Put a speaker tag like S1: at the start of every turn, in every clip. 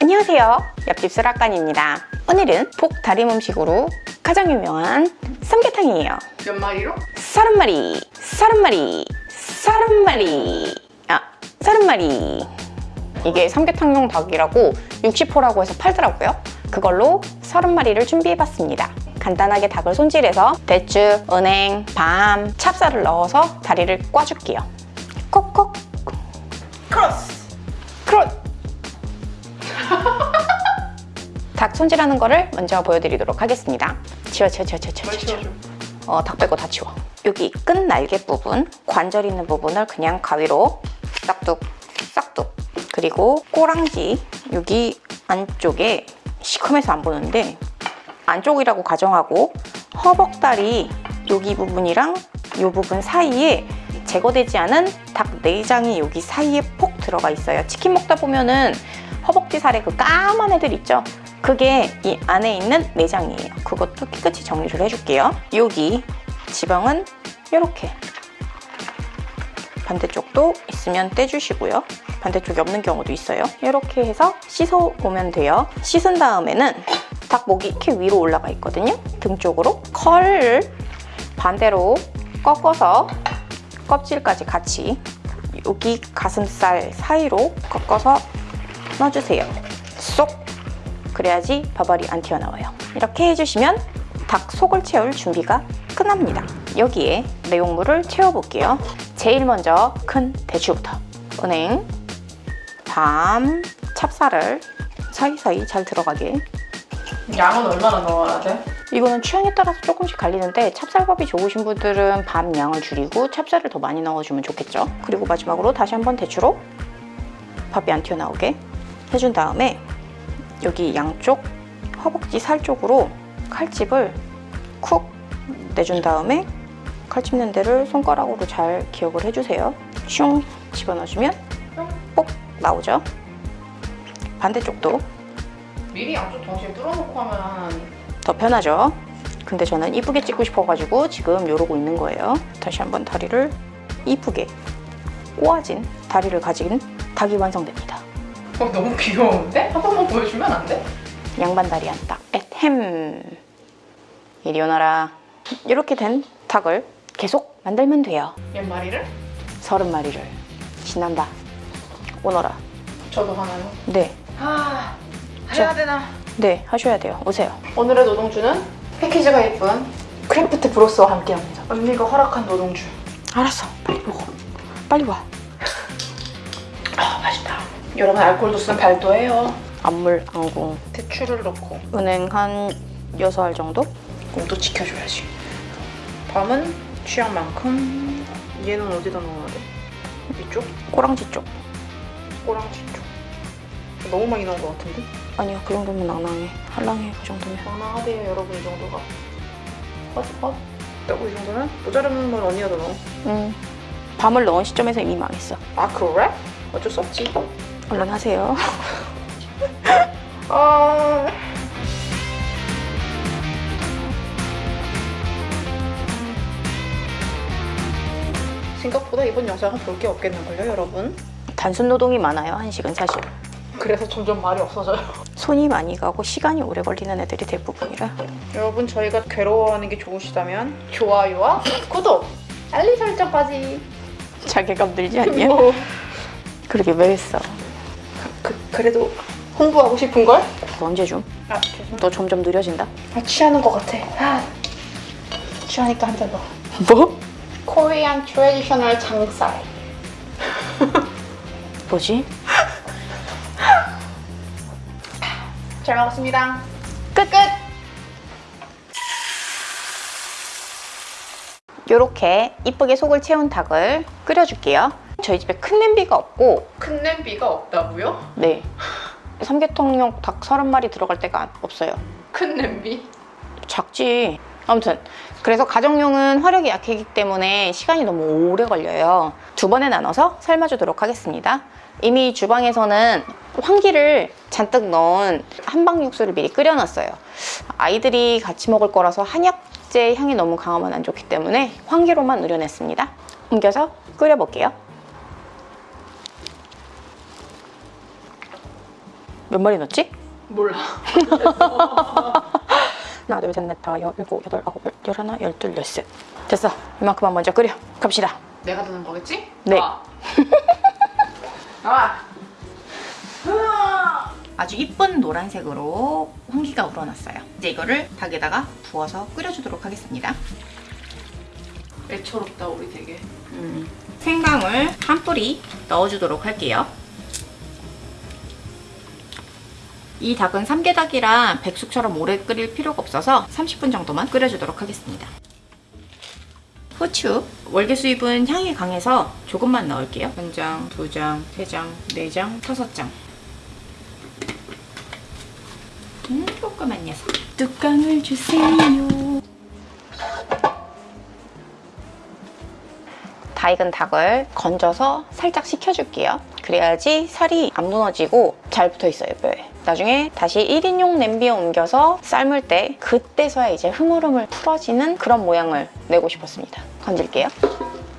S1: 안녕하세요. 옆집 수락관입니다. 오늘은 복 다림 음식으로 가장 유명한 삼계탕이에요.
S2: 몇 마리로?
S1: 서른 마리 서른 마리 서른 마리. 아 서른 마리. 이게 삼계탕용 닭이라고 60호라고 해서 팔더라고요. 그걸로 서른 마리를 준비해봤습니다. 간단하게 닭을 손질해서 대추, 은행, 밤, 찹쌀을 넣어서 다리를 꽈줄게요. 콕콕 손질하는 거를 먼저 보여드리도록 하겠습니다. 치워 치워 치워 치워 치워
S2: 뭘
S1: 치워? 어, 닭 빼고 다 치워. 여기 끝 날개 부분 관절 있는 부분을 그냥 가위로 싹둑 싹둑. 그리고 꼬랑지 여기 안쪽에 시커매서 안 보는데 안쪽이라고 가정하고 허벅다리 여기 부분이랑 이 부분 사이에 제거되지 않은 닭 내장이 여기 사이에 폭 들어가 있어요. 치킨 먹다 보면은 허벅지 살에 그 까만 애들 있죠 그게 이 안에 있는 내장이에요. 그것도 깨끗이 정리를 해줄게요. 여기 지방은 이렇게. 반대쪽도 있으면 떼주시고요. 반대쪽이 없는 경우도 있어요. 이렇게 해서 씻어오면 돼요. 씻은 다음에는 닭 목이 이렇게 위로 올라가 있거든요. 등 쪽으로 컬을 반대로 꺾어서 껍질까지 같이 여기 가슴살 사이로 꺾어서 넣어주세요. 쏙 그래야지 밥알이 안 튀어나와요. 이렇게 해주시면 닭 속을 채울 준비가 끝납니다. 여기에 내용물을 채워볼게요. 제일 먼저 큰 대추부터. 은행, 밤, 찹쌀을 사이사이 잘 들어가게.
S2: 양은 얼마나 넣어야 돼?
S1: 이거는 취향에 따라서 조금씩 갈리는데 찹쌀밥이 좋으신 분들은 밥 양을 줄이고 찹쌀을 더 많이 넣어주면 좋겠죠. 그리고 마지막으로 다시 한번 대추로 밥이 안 튀어나오게 해준 다음에 여기 양쪽 허벅지 살 쪽으로 칼집을 쿡 내준 다음에 칼집 낸 데를 손가락으로 잘 기억을 해주세요. 슝 집어넣어주면 뽁 나오죠. 반대쪽도
S2: 미리 양쪽 동시에 뚫어놓고 하면
S1: 더 편하죠. 근데 저는 이쁘게 찍고 싶어가지고 지금 이러고 있는 거예요. 다시 한번 다리를 이쁘게 꼬아진 다리를 가진 닭이 완성됩니다
S2: 어, 너무 귀여운데? 한 번만 보여주면 안 돼?
S1: 양반 다리 한닭 햄. 이리 오너라. 이렇게 된 닭을 계속 만들면 돼요.
S2: 몇 마리를?
S1: 서른 마리를. 신난다. 오너라.
S2: 저도 하나요?
S1: 네,
S2: 아... 해야 되나?
S1: 네 하셔야 돼요. 오세요.
S2: 오늘의 노동주는? 패키지가 예쁜 크래프트 브로스와 함께합니다. 언니가 허락한 노동주.
S1: 알았어. 빨리 먹어 빨리 와
S2: 여러분 알코올 도수는 8도예요
S1: 안물 안궁
S2: 대추를 넣고
S1: 은행 한 6알 정도?
S2: 공도 지켜줘야지 밤은 취향만큼 얘는 어디다 넣어야 돼? 이쪽?
S1: 꼬랑지 쪽
S2: 꼬랑지 쪽 너무 많이 넣은 것 같은데?
S1: 아니요 그 정도면 낭낭해 한랑해 그 정도면
S2: 장난하대요 여러분 이 정도가 헛? 헛? 있다고 이 정도는? 모자르면 언니가 더 넣어
S1: 음 밤을 넣은 시점에서 이미 망했어
S2: 아 그래? 어쩔 수 없지
S1: 얼른 하세요.
S2: 아... 생각보다 이번 영상은 볼 게 없겠는걸요 여러분?
S1: 단순 노동이 많아요 한식은 사실.
S2: 그래서 점점 말이 없어져요.
S1: 손이 많이 가고 시간이 오래 걸리는 애들이 대부분이라.
S2: 여러분 저희가 괴로워하는 게 좋으시다면 좋아요와 구독, 알림 설정까지.
S1: 자괴감 들지 않냐?
S2: 뭐,
S1: 그러게 왜 했어
S2: 그, 그래도 홍보하고 싶은걸?
S1: 그거 언제 좀?
S2: 아 죄송
S1: 너 점점 느려진다
S2: 아 취하는 것 같아 아, 취하니까 한 잔 더.
S1: 뭐?
S2: Korean traditional 장살
S1: 뭐지?
S2: 잘 먹었습니다
S1: 끝! 끝! 요렇게 이쁘게 속을 채운 닭을 끓여줄게요 저희 집에 큰 냄비가 없고
S2: 큰 냄비가 없다고요?
S1: 네. 삼계탕용 닭 서른 마리 들어갈 데가 없어요.
S2: 큰 냄비?
S1: 작지. 아무튼 그래서 가정용은 화력이 약하기 때문에 시간이 너무 오래 걸려요. 두 번에 나눠서 삶아주도록 하겠습니다. 이미 주방에서는 황기를 잔뜩 넣은 한방 육수를 미리 끓여놨어요. 아이들이 같이 먹을 거라서 한약재 향이 너무 강하면 안 좋기 때문에 황기로만 우려냈습니다. 옮겨서 끓여볼게요 몇 마리 넣었지?
S2: 몰라.
S1: 하나, 둘, 셋, 넷, 다, 여, 일곱, 여덟, 아홉, 열, 열하나, 열둘, 열셋. 됐어. 이만큼만 먼저 끓여. 갑시다.
S2: 내가 드는 거겠지?
S1: 네.
S2: 나와. 나와.
S1: 아주 이쁜 노란색으로 홍기가 우러났어요. 이제 이거를 닭에다가 부어서 끓여주도록 하겠습니다.
S2: 애처롭다 우리 되게.
S1: 음, 생강을 한 뿌리 넣어주도록 할게요. 이 닭은 삼계닭이라 백숙처럼 오래 끓일 필요가 없어서 30분 정도만 끓여주도록 하겠습니다. 후추, 월계 수잎은 향이 강해서 조금만 넣을게요. 한 장, 두 장, 세 장, 네 장, 다섯 장. 음, 조그만 녀석. 뚜껑을 주세요. 다 익은 닭을 건져서 살짝 식혀줄게요. 그래야지 살이 안 무너지고 잘 붙어 있어요, 뼈에. 나중에 다시 1인용 냄비에 옮겨서 삶을 때 그때서야 이제 흐물흐물 풀어지는 그런 모양을 내고 싶었습니다. 건질게요.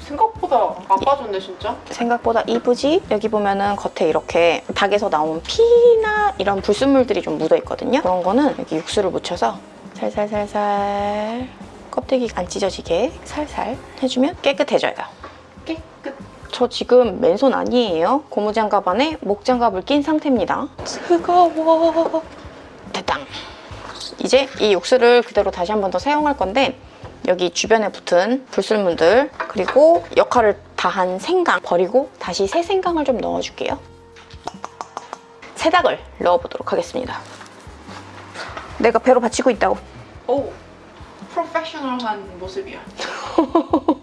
S2: 생각보다 안 빠졌네 진짜.
S1: 생각보다 이쁘지? 여기 보면은 겉에 이렇게 닭에서 나온 피나 이런 불순물들이 좀 묻어 있거든요. 그런 거는 여기 육수를 묻혀서 살살살살 껍데기 안 찢어지게 살살 해주면 깨끗해져요. 저 지금 맨손 아니에요. 고무장갑 안에 목장갑을 낀 상태입니다. 뜨거워. 됐다. 이제 이 육수를 그대로 다시 한 번 더 사용할 건데 여기 주변에 붙은 불순물들 그리고 역할을 다한 생강 버리고 다시 새 생강을 좀 넣어줄게요. 새닭을 넣어보도록 하겠습니다. 내가 배로 받치고 있다고.
S2: 오. 프로페셔널한 모습이야.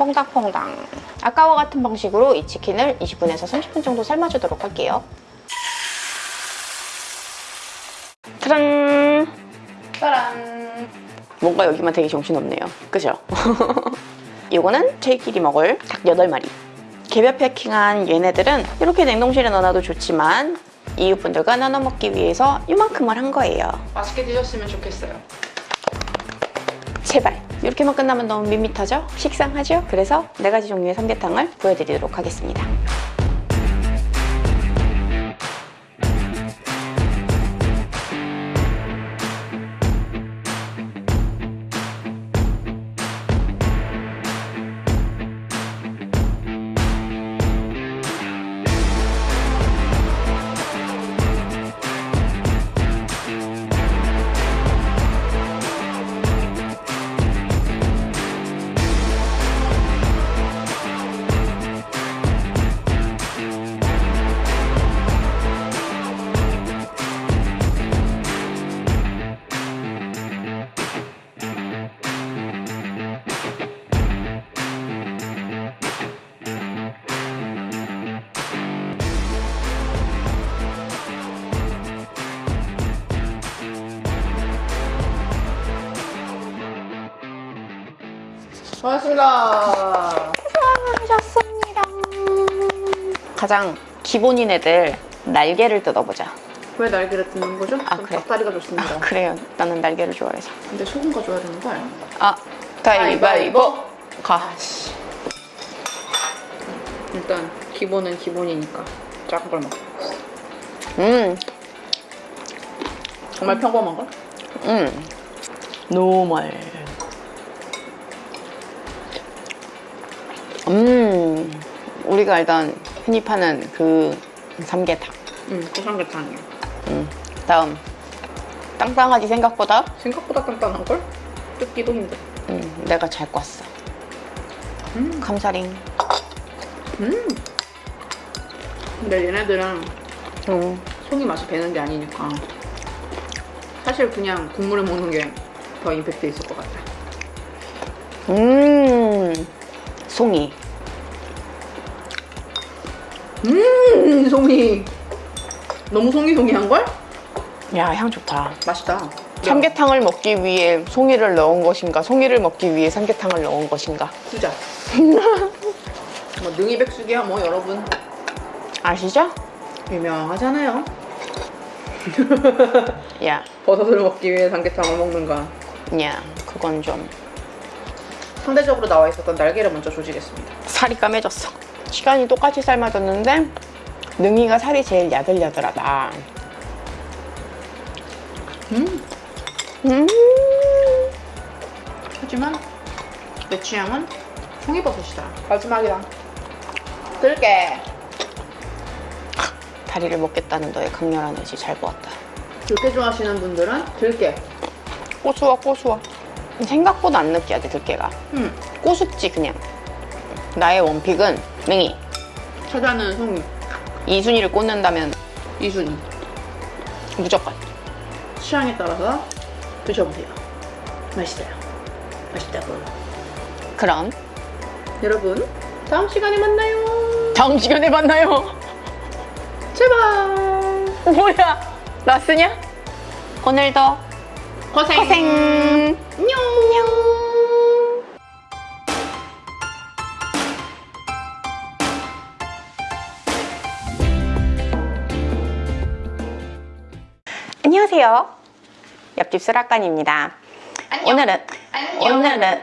S1: 퐁당퐁당. 아까와 같은 방식으로 이 치킨을 20분에서 30분 정도 삶아주도록 할게요. 짜란!
S2: 짜란.
S1: 뭔가 여기만 되게 정신없네요. 그죠? 이거는 저희끼리 먹을 닭 8마리. 개별 패킹한 얘네들은 이렇게 냉동실에 넣어놔도 좋지만 이웃분들과 나눠 먹기 위해서 이만큼을 한 거예요.
S2: 맛있게 드셨으면 좋겠어요.
S1: 제발 이렇게만 끝나면 너무 밋밋하죠? 식상하죠? 그래서 네 가지 종류의 삼계탕을 보여드리도록 하겠습니다.
S2: 고맙습니다.
S1: 하셨습니다. 가장 기본인 애들 날개를 뜯어보자.
S2: 왜 날개를 뜯는 거죠?
S1: 아,
S2: 전
S1: 그래.
S2: 닭다리가 좋습니다.
S1: 그래요. 나는 날개를 좋아해서.
S2: 근데 소금 가져야 되는 거 아니야?
S1: 아, 가위바위보. 가.
S2: 일단 기본은 기본이니까 작은 걸 먹어.
S1: 음,
S2: 정말 평범한 걸?
S1: 음. Normal. 음, 우리가 알던 흔히 파는 그 삼계탕.
S2: 응, 그 삼계탕이야.
S1: 음, 다음. 딴딴하지 생각보다?
S2: 생각보다 간단한 걸? 뜯기도 힘들어.
S1: 음, 내가 잘 꿨어.
S2: 음.
S1: 감사링.
S2: 음. 근데 얘네들은
S1: 음,
S2: 속이 맛이 배는 게 아니니까 사실 그냥 국물을 먹는 게 더 임팩트 있을 것 같아.
S1: 음, 송이.
S2: 음, 송이. 너무 송이송이한 걸?
S1: 야, 향 좋다.
S2: 맛있다.
S1: 삼계탕을 먹기 위해 송이를 넣은 것인가, 송이를 먹기 위해 삼계탕을 넣은 것인가.
S2: 투자. 뭐 능이백숙이야 뭐 여러분
S1: 아시죠?
S2: 유명하잖아요.
S1: 야,
S2: 버섯을 먹기 위해 삼계탕을 먹는가.
S1: 야, 그건 좀
S2: 상대적으로 나와 있었던 날개를 먼저 조지겠습니다.
S1: 살이 까매졌어. 시간이 똑같이 삶아졌는데 능이가 살이 제일 야들야들하다.
S2: 음.
S1: 음.
S2: 하지만 내 취향은 송이버섯이다. 마지막이다. 들깨.
S1: 다리를 먹겠다는 너의 강렬한 의지 잘 보았다.
S2: 들깨 좋아하시는 분들은 들깨.
S1: 고소와 고소와. 생각보다 안 느끼하지 들깨가.
S2: 음.
S1: 고수지 그냥. 나의 원픽은 맹이.
S2: 찾아는 송이.
S1: 이순이를 꽂는다면
S2: 이순이.
S1: 무조건.
S2: 취향에 따라서 드셔보세요. 맛있어요. 맛있다고.
S1: 그럼
S2: 여러분, 다음 시간에 만나요.
S1: 다음 시간에 만나요.
S2: 제발.
S1: 뭐야? 나 쓰냐? 오늘도
S2: 고생.
S1: 고생.
S2: 안녕.
S1: 안녕하세요. 옆집 수락관입니다. 오늘은 오늘은